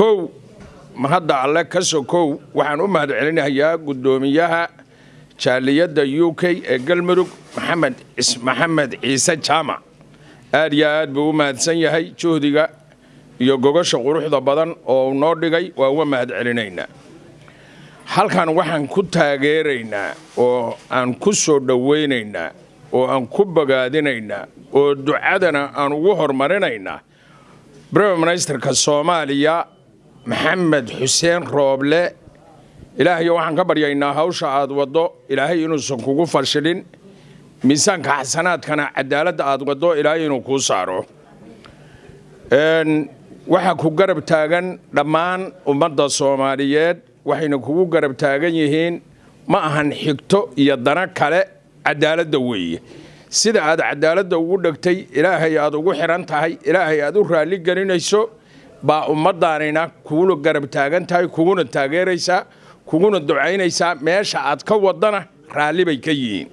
kow mahadda alle ka sokow waxaan u mahad celinayaa guddoomiyaha jaaliyadda u k ee galmudug maxamed maxamed ciise jaamac aad iyo aad buu u mahadsan yahay juhdiga iyo gogosha quruxda badan oo noo dhigay waa uga mahad celinaynaa halkan waxaan ku taageeraynaa oo aan ku soo dhowaynaynaa oo aan ku bogaadinaynaa oo ducadana aan ugu horumarinaynaa. Brime ministerka soomaaliya maxamed xuseen rooble ilaahayo waxaan ka baryaynaa hawsha aad waddo. Ilaahay inuusan kugu fashilin miisaanka xasanaadkana cadaaladda aad waddo ilaahay inuu kuu saaro. Waxaa ku garab taagan dhammaan ummadda soomaaliyeed waxayna kugu garab taagan yihiin ma ahan xigto iyo dana kale cadaaladda weeye. Sida aad cadaaladda ugu dhegtay ilaahay aad ugu xidhan tahay ilaahay aad u raalli gelinayso baa ummaddaanina kuguna garab taagan tahay kuguna taageeraysaa kuguna ducaynaysaa meesha aad ka wadana raalli bay ka yihiin.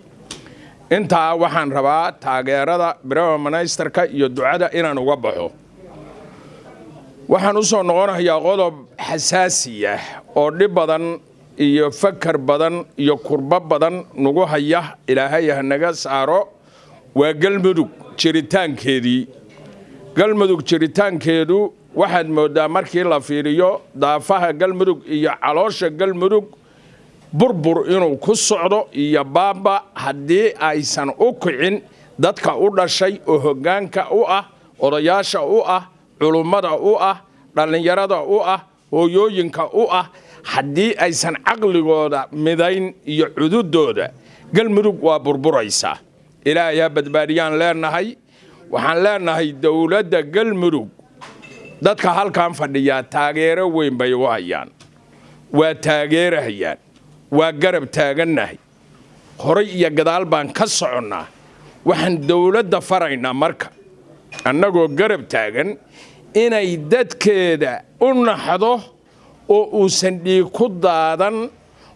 Intaa waxaan rabaa taageerada brime ministerka iyo ducada inaan uga baxo. Waxaan u soo qodob xasaasiya oo dhib badan iyo fakar badan iyo kurbo badan nagu haya ilaahay ha naga saaro. Waa galmudug jiritaankeedii. Galmudug jiritaankeedu waxaad mooddaa markii la fiiriyo daafaha galmudug iyo caloosha galmudug burbur inuu ku socdo iyo baaba haddii aysan u kicin dadka u dhashay oo hoggaanka u ah odayaasha u ah culummada u ah dhallinyarada u ah hooyooyinka u ah haddii aysan caqligooda midayn iyo cududooda galmudug waa burburaysaa. Ilaahay ha badbaadiyaan leenahay. Waxaan leenahay dowladda galmudug dadka halkan fadhiyaa taageero weyn bay u hayaan. Waa taageerahayaan waa garab taagannahay. Horay iyo gadaal baan ka soconnaa. Waxaan dowladda faraynaa marka. Annagoo garab taagan inay dadkeeda u naxdo oo uusan dhiig ku daadan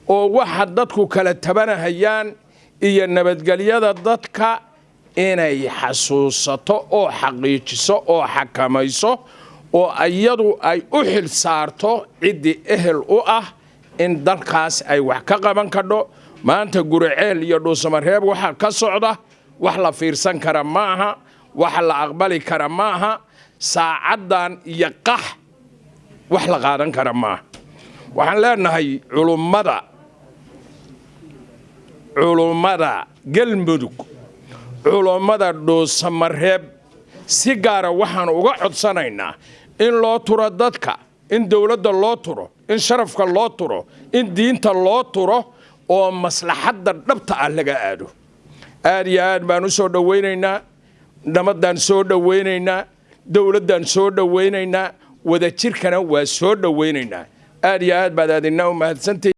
oo waxa dadku kala tabanahayaan iyo nabadgelyada dadka inay xasuusato oo xaqiijiso oo xakamayso oo iyadu ay u xil saarto ciddii ehel u ah in dalkaas ay wax ka qaban kadho. Maanta guriceel iyo dhuusamareeb waxaa ka socda wax la fiirsan kara ma aha wax la aqbali kara ma aha saacaddan iyo qax wax la qaadan kara maaha. Waxaan leenahay culummada culummada galmudug culummada dhuusamareeb si gaara waxaan uga codsanaynaa in loo turo dadka in dowladda loo turo in sharafka loo turo in diinta loo turo oo maslaxadda dhabta ah laga aado. Aad iyo aad baan u soo dhowaynaynaa nabadaan soo dhowaynaynaa dowladdaan soo dhowaynaynaa wadajirkana waa soo dhowaynaynaa aad iyo aad baad aadina u mahadsantahi